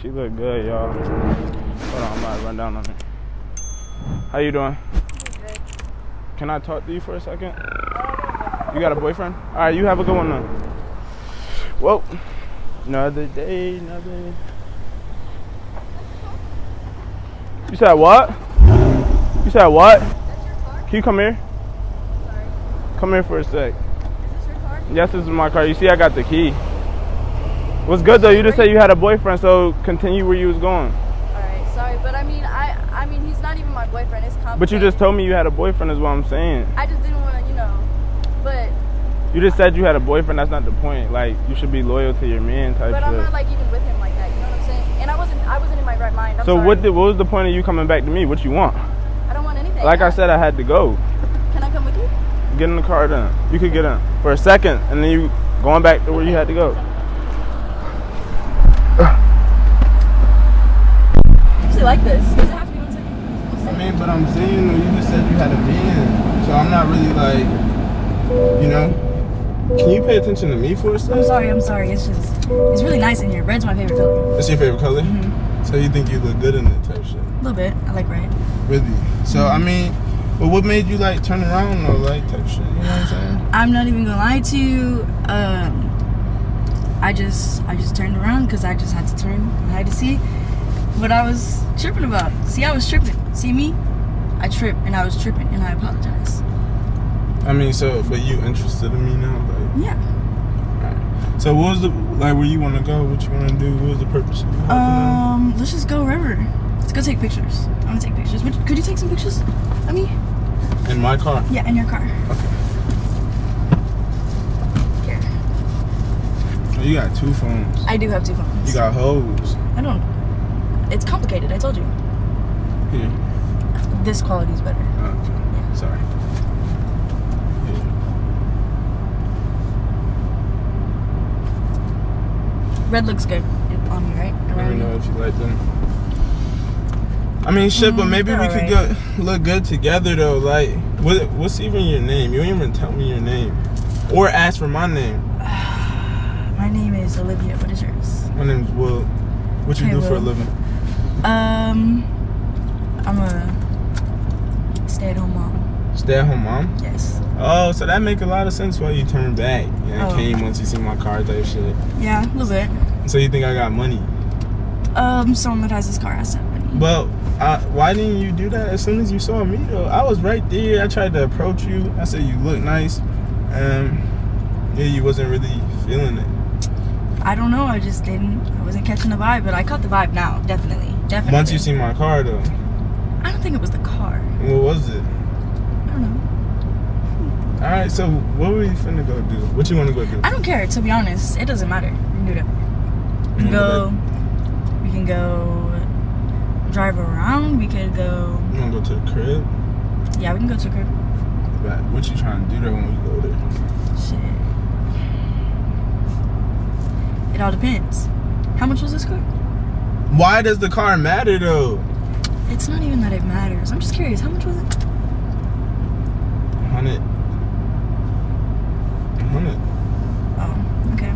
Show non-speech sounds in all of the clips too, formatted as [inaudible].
She look good, y'all. Hold on, I'm about to run down on it. How you doing? Good. Can I talk to you for a second? You got a boyfriend? All right, you have a good one then. Well, another day, another. You said what? You said what? That's your car? Can you come here? Sorry. Come here for a sec. Is this your car? Yes, this is my car. You see, I got the key. What's good though? You just said you had a boyfriend, so continue where you was going. Alright, sorry, but I mean I I mean he's not even my boyfriend, it's complicated. But you just told me you had a boyfriend, is what I'm saying. I just didn't wanna, you know. But You just said you had a boyfriend. That's not the point. Like you should be loyal to your man type but I'm not like even with him like that, you know what I'm saying? And I wasn't I wasn't in my right mind. I'm so sorry. what? Did, what was the point of you coming back to me? What you want? I don't want anything. Like I said, I had to go. Can I come with you? Get in the car then. You could get in for a second, and then you going back to where you had to go. I usually like this. Does it have to be one second? I mean, but I'm saying though, you just said you had a man, so I'm not really like, you know. Can you pay attention to me for a I'm sorry, I'm sorry. It's just it's really nice in here. Red's my favorite color. That's your favorite color. Mm-hmm. So you think you look good in it type shit? A little bit. I like red. Really? So I mean, but what made you like turn around or like type shit? You know what I'm saying? I'm not even gonna lie to you. Um, I just I just turned around because I just had to turn. I had to see what I was tripping about. See, I was tripping. See me? I tripped and I was tripping and I apologize. I mean, so but you interested in me now? Like, Yeah. so what was the like where you want to go? What you want to do? What was the purpose of you hopping? Um, let's just go wherever. Let's go take pictures. I want to take pictures. Would, could you take some pictures of me? In my car. Yeah, in your car. Okay. Here. Oh, you got two phones. I do have two phones. You got hoes. I don't. It's complicated. I told you. Here. This quality is better. Okay. Yeah. Sorry. Here. Red looks good on me, right? Let me Around know if you like them. I mean, shit, but Mm, maybe we they're could go look good together though. Like, what, what's even your name? You don't even tell me your name, or ask for my name. [sighs] My name is Olivia. What is yours? My name's Will. What you Hey, do for a living? Um, I'm a stay-at-home mom. Stay at home mom. Yes. Oh, so that make a lot of sense why you turned back and Oh. came once you see my car type shit. Yeah, a little bit. So you think I got money? Um, someone that has this car has that money. But I, why didn't you do that as soon as you saw me though? I was right there. I tried to approach you. I said you look nice, and yeah, you wasn't really feeling it. I don't know. I just didn't. I wasn't catching the vibe, but I caught the vibe now. Definitely. Definitely. Once you see my car though, I don't think it was the car. what was it? I don't know. All right, so what were you finna go do? What you want to go do? I don't care. To be honest, it doesn't matter. We can do that. We can mm, go. We can go. Drive around. We could go. You want to go to the crib? Yeah, we can go to the crib. But what you trying to do there when we go there? Shit. It all depends. How much was this car? Why does the car matter though? It's not even that it matters. I'm just curious. How much was it? Hundred. Hundred. Oh, okay.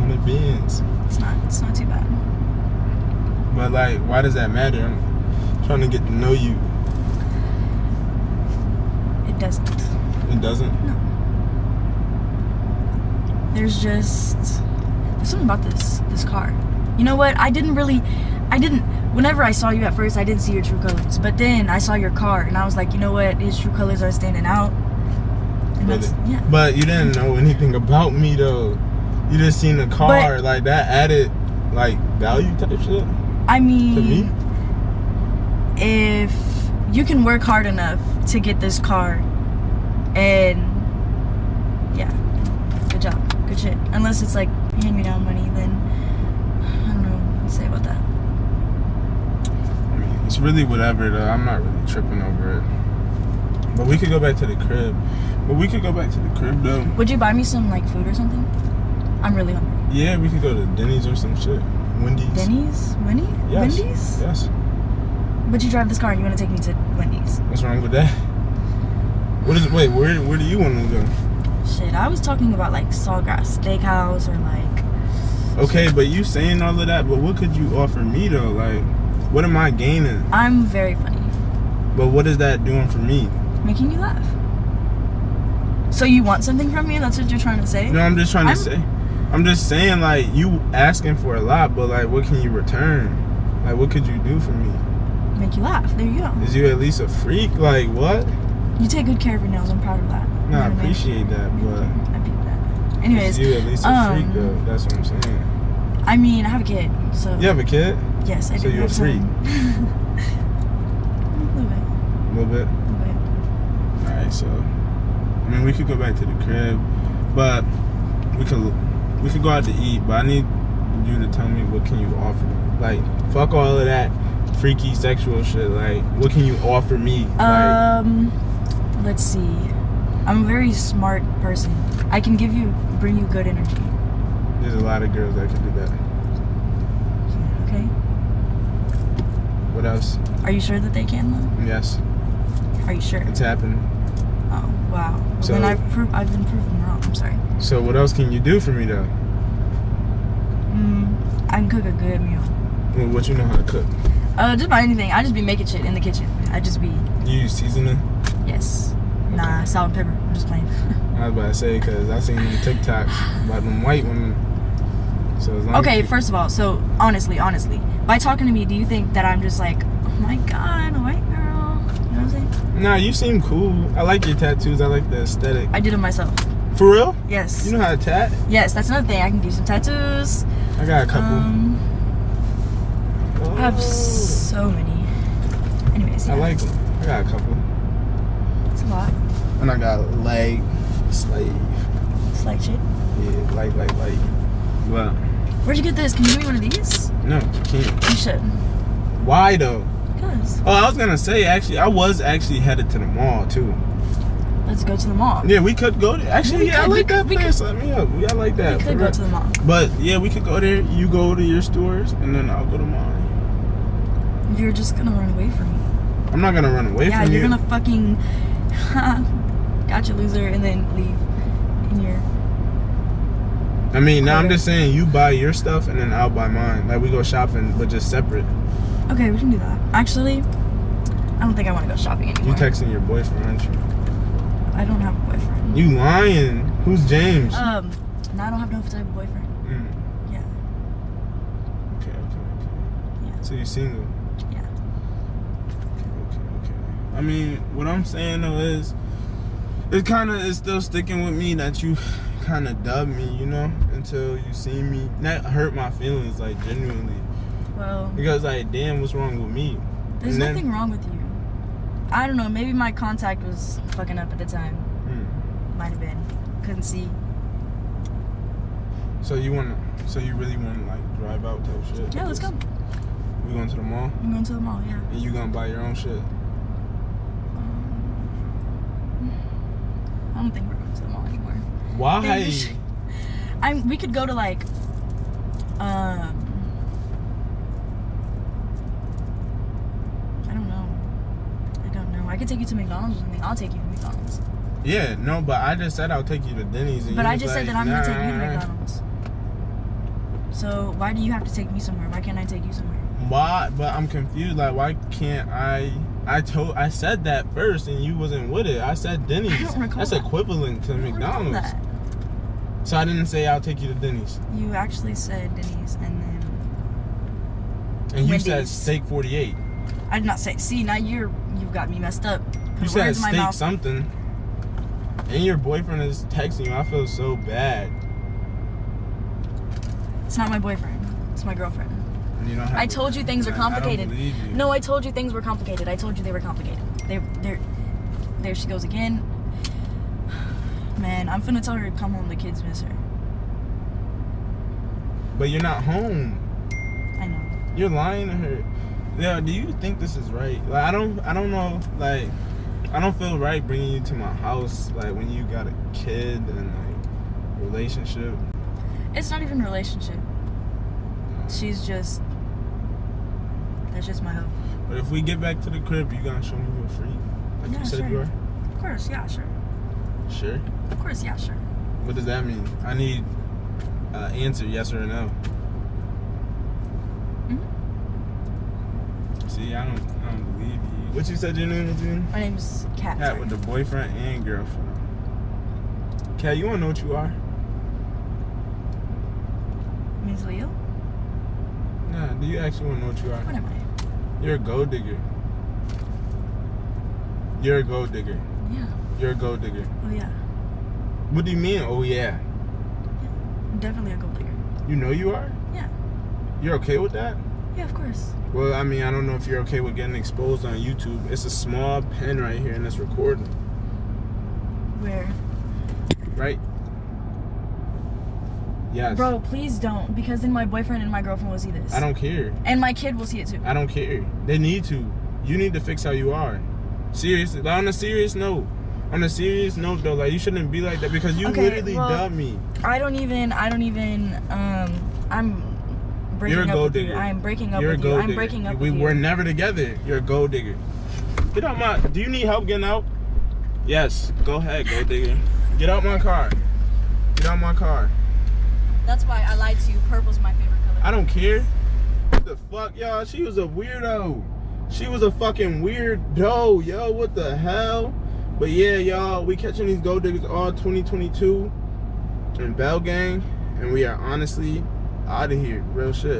Hundred beans. It's not. It's not too bad. But like, why does that matter? I'm trying to get to know you. It doesn't. It doesn't. No. There's just there's something about this this car. You know what? I didn't really. I didn't. Whenever I saw you at first, I didn't see your true colors. But then I saw your car, and I was like, you know what? His true colors are standing out. That's yeah. But you didn't know anything about me though. You just seen the car, like that added like value type shit I to mean, me. if you can work hard enough to get this car, and yeah, good job, good shit. Unless it's like hand me down money, then I don't know what to say about that. I mean, it's really whatever though. I'm not really tripping over it. But we could go back to the crib. But we could go back to the crib though. Would you buy me some like food or something? I'm really hungry. Yeah, we could go to Denny's or some shit. Wendy's. Denny's? Wendy? Yes. Wendy's? Yes. But you drive this car and you want to take me to Wendy's. What's wrong with that? What is? Wait, where where do you want to go? Shit, I was talking about like Sawgrass Steakhouse or like Okay, but you saying all of that, but what could you offer me though? Like, what am I gaining? I'm very funny. But what is that doing for me? Making you laugh. So you want something from me? That's what you're trying to say? No, I'm just trying to I'm- say. I'm just saying, like, you asking for a lot, but like, what can you return? Like, what could you do for me? Make you laugh. There you go. Is you at least a freak? Like, what? You take good care of your nails. I'm proud of that. No, I know what mean? appreciate that, but I peep that. Anyways, is you at least a um, freak though? That's what I'm saying. I mean, I have a kid, so You have a kid? yes, I so do. you're a have some- a little bit, A little bit. a little bit. All right, so I mean, we could go back to the crib, but we could we could go out to eat. But I need you to tell me what can you offer me. Like, fuck all of that freaky sexual shit. Like, what can you offer me? like, Um, let's see. I'm a very smart person. I can give you, bring you good energy. There's a lot of girls that could do that. Okay. What else? Are you sure that they can though? Yes, Are you sure? it's happened. Oh wow. So- then I've pro- I've been proven wrong. I'm sorry. So what else can you do for me though? Mm, I can cook a good meal. Well, What you know how to cook? Uh, just about anything. I just be making shit in the kitchen. I just be You use seasoning? yes. Nah, salt and pepper. I'm just playing. [laughs] I was about to say because I seen them TikToks about them white women. So as long okay, as first of all, so honestly, honestly, by talking to me, do you think that I'm just like, oh my god, a white girl? You know what I'm saying? Nah, you seem cool. I like your tattoos. I like the aesthetic. I did them myself. For real? Yes. You know how to tat? yes, that's another thing. I can do some tattoos. I got a couple. Um, I have Oh, so many. Anyways, yeah, I like them. I got a couple. it's a lot. And I got a leg, slave. Slight shit. Yeah, light, light, light. But Where'd you get this? Can you give me one of these? no, you can't. You should. Why though? Cause Oh, I was gonna say actually, I was actually headed to the mall too. let's go to the mall. Yeah, we could go there. Actually, yeah, I could, we like that could, place. Let me up. Yeah, I like that. we could go real. to the mall. But yeah, we could go there. You go to your stores, and then I'll go to mine. You're just gonna run away from me. I'm not gonna run away yeah, from you're you're gonna fucking [laughs] gotcha loser and then leave in your I mean, now I'm just saying you buy your stuff and then I'll buy mine. Like we go shopping, but just separate. Okay, we can do that. Actually, I don't think I want to go shopping anymore. You texting your boyfriend, aren't you? I don't have a boyfriend. You lying? Who's James? Um, no, I don't have no type of boyfriend. Mm, Yeah, okay, okay, okay. yeah, So you're single? yeah. Okay, okay, okay. I mean, what I'm saying though is, it kind of is still sticking with me that you kind of dubbed me, you know, until you see me. That hurt my feelings, like genuinely, Well, because like, damn, what's wrong with me? there's then- nothing wrong with you. I don't know. Maybe my contact was fucking up at the time. Mm. Might have been. Couldn't see. So you wanna? So you really wanna like drive out type shit? Yeah, let's go. We going to the mall, I'm going to the mall. Yeah. and you gonna buy your own shit? I don't think we're going to the mall anymore. Why? I'm. We could go to like. Um. I don't know. I don't know. I could take you to McDonald's or something. I'll take you to McDonald's. Yeah, no, but I just said I'll take you to Denny's. And But I just said that I'm gonna take you to McDonald's. So why do you have to take me somewhere? Why can't I take you somewhere? Why? But I'm confused. Like, why can't I? I told, I said that first, and you wasn't with it. I said Denny's. I don't recall That's that. equivalent to McDonald's. So I didn't say I'll take you to Denny's, You actually said Denny's, and then and you said steak 48. I did not say. See, now you're you've got me messed up. Put You said words in my steak something, and your boyfriend is texting you. I feel so bad. It's not my boyfriend. It's my girlfriend. You don't have I told you things are I- I complicated. you. No, I told you things were complicated. I told you they were complicated. They, they're, there she goes again. [sighs] Man, I'm finna tell her to come home. The kids miss her. But you're not home. I know. You're lying to her. Yeah, do you think this is right? Like I don't I don't know like I don't feel right bringing you to my house like when you got a kid and like relationship. It's not even a relationship. She's just. That's just my hope. But if we get back to the crib, you gonna show me you're free? Like Yeah, you said sure. you are? Of course, yeah, sure. Sure. Of course, yeah, sure. What does that mean? I need uh, answer, yes or no. Mhm. See, I don't, I don't believe you. What you said your name was again? My name's Kat. Sorry. with the boyfriend and girlfriend. Kat, you wanna know what you are? Means Leo? Nah, do you actually wanna know what you are? What am I? You're a gold digger. You're a gold digger. Yeah. You're a gold digger. Oh yeah. What do you mean? Oh yeah. I'm definitely a gold digger. You know you are? Yeah. You're okay with that? Yeah, of course. Well, I mean, I don't know if you're okay with getting exposed on YouTube. It's a small pen right here and it's recording. Where? Right? Yes. Bro, please don't, because then my boyfriend and my girlfriend will see this. I don't care. And my kid will see it too. I don't care. They need to. You need to fix how you are. Seriously. Like, on a serious note. On a serious note though, like you shouldn't be like that because you Okay, literally well- dubbed me. I don't even. I don't even. Um, I'm breaking You're a up gold with you. digger. I'm breaking up You're a with you. gold I'm breaking up with you. we with were never together. You're a gold digger. Get out my. Do you need help getting out? Yes. Go ahead, gold digger. Get out my car. Get out my car. That's why I lied to you. Purple's my favorite color. I don't care. What the fuck, y'all? She was a weirdo. She was a fucking weirdo, yo. What the hell? But yeah, y'all, we catching these gold diggers all 2022 in Bell Gang, and we are honestly out of here. Real shit.